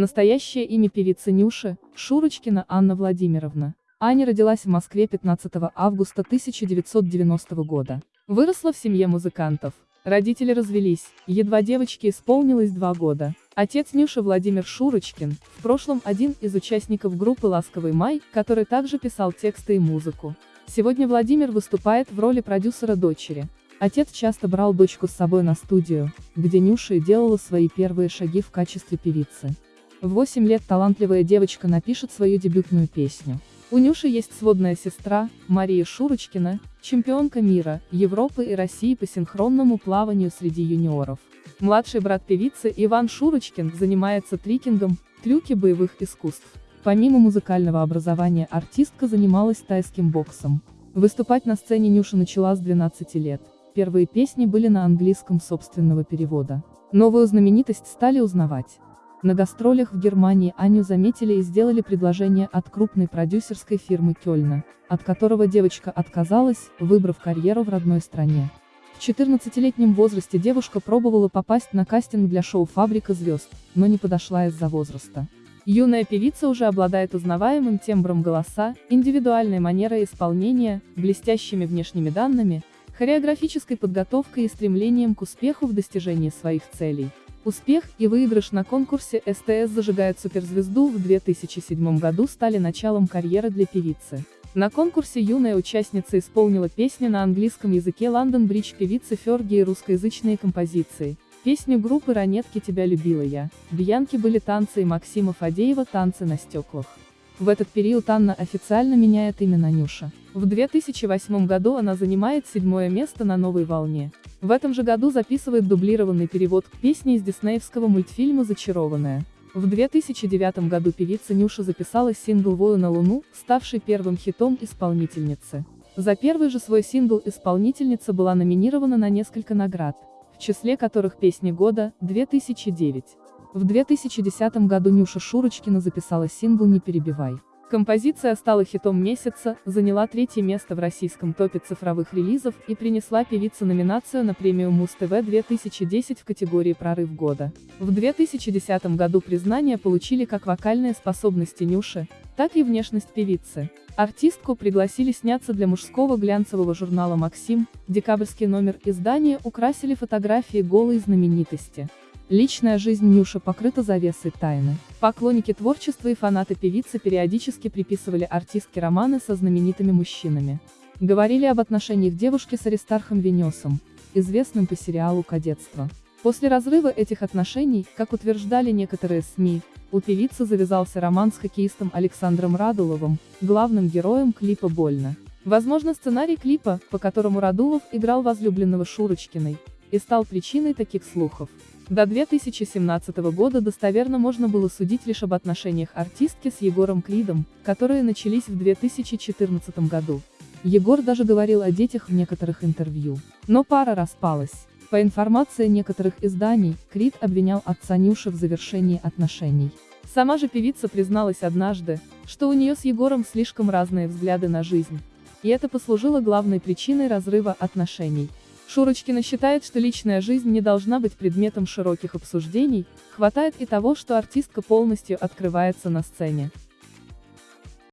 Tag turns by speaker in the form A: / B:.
A: Настоящее имя певицы Нюши – Шурочкина Анна Владимировна. Аня родилась в Москве 15 августа 1990 года. Выросла в семье музыкантов. Родители развелись, едва девочке исполнилось два года. Отец Нюши Владимир Шурочкин, в прошлом один из участников группы «Ласковый май», который также писал тексты и музыку. Сегодня Владимир выступает в роли продюсера дочери. Отец часто брал дочку с собой на студию, где Нюша делала свои первые шаги в качестве певицы. В 8 лет талантливая девочка напишет свою дебютную песню. У Нюши есть сводная сестра, Мария Шурочкина, чемпионка мира, Европы и России по синхронному плаванию среди юниоров. Младший брат певицы Иван Шурочкин занимается трикингом, трюки боевых искусств. Помимо музыкального образования артистка занималась тайским боксом. Выступать на сцене Нюша начала с 12 лет. Первые песни были на английском собственного перевода. Новую знаменитость стали узнавать. На гастролях в Германии Аню заметили и сделали предложение от крупной продюсерской фирмы Кёльна, от которого девочка отказалась, выбрав карьеру в родной стране. В 14-летнем возрасте девушка пробовала попасть на кастинг для шоу «Фабрика звезд», но не подошла из-за возраста. Юная певица уже обладает узнаваемым тембром голоса, индивидуальной манерой исполнения, блестящими внешними данными, хореографической подготовкой и стремлением к успеху в достижении своих целей. Успех и выигрыш на конкурсе СТС зажигает суперзвезду в 2007 году стали началом карьеры для певицы. На конкурсе юная участница исполнила песни на английском языке London Bridge певицы Ферги и русскоязычные композиции. Песню группы «Ранетки тебя любила я», Бьянки были танцы и Максима Фадеева «Танцы на стеклах». В этот период Анна официально меняет имя на Нюша. В 2008 году она занимает седьмое место на новой волне. В этом же году записывает дублированный перевод к песне из диснеевского мультфильма «Зачарованная». В 2009 году певица Нюша записала сингл «Вою на Луну», ставший первым хитом исполнительницы. За первый же свой сингл исполнительница была номинирована на несколько наград, в числе которых «Песни года» 2009. В 2010 году Нюша Шурочкина записала сингл «Не перебивай». Композиция стала хитом месяца, заняла третье место в российском топе цифровых релизов и принесла певице номинацию на премию Муз-ТВ 2010 в категории «Прорыв года». В 2010 году признание получили как вокальные способности Нюши, так и внешность певицы. Артистку пригласили сняться для мужского глянцевого журнала «Максим», декабрьский номер издания украсили фотографии голой знаменитости. Личная жизнь Нюши покрыта завесой тайны. Поклонники творчества и фанаты певицы периодически приписывали артистке романы со знаменитыми мужчинами. Говорили об отношениях девушки с Аристархом Венесом, известным по сериалу «Кадетство». После разрыва этих отношений, как утверждали некоторые СМИ, у певицы завязался роман с хоккеистом Александром Радуловым, главным героем клипа «Больно». Возможно сценарий клипа, по которому Радулов играл возлюбленного Шурочкиной, и стал причиной таких слухов. До 2017 года достоверно можно было судить лишь об отношениях артистки с Егором Кридом, которые начались в 2014 году. Егор даже говорил о детях в некоторых интервью. Но пара распалась. По информации некоторых изданий, Крид обвинял отца Нюши в завершении отношений. Сама же певица призналась однажды, что у нее с Егором слишком разные взгляды на жизнь. И это послужило главной причиной разрыва отношений. Шурочкина считает, что личная жизнь не должна быть предметом широких обсуждений, хватает и того, что артистка полностью открывается на сцене.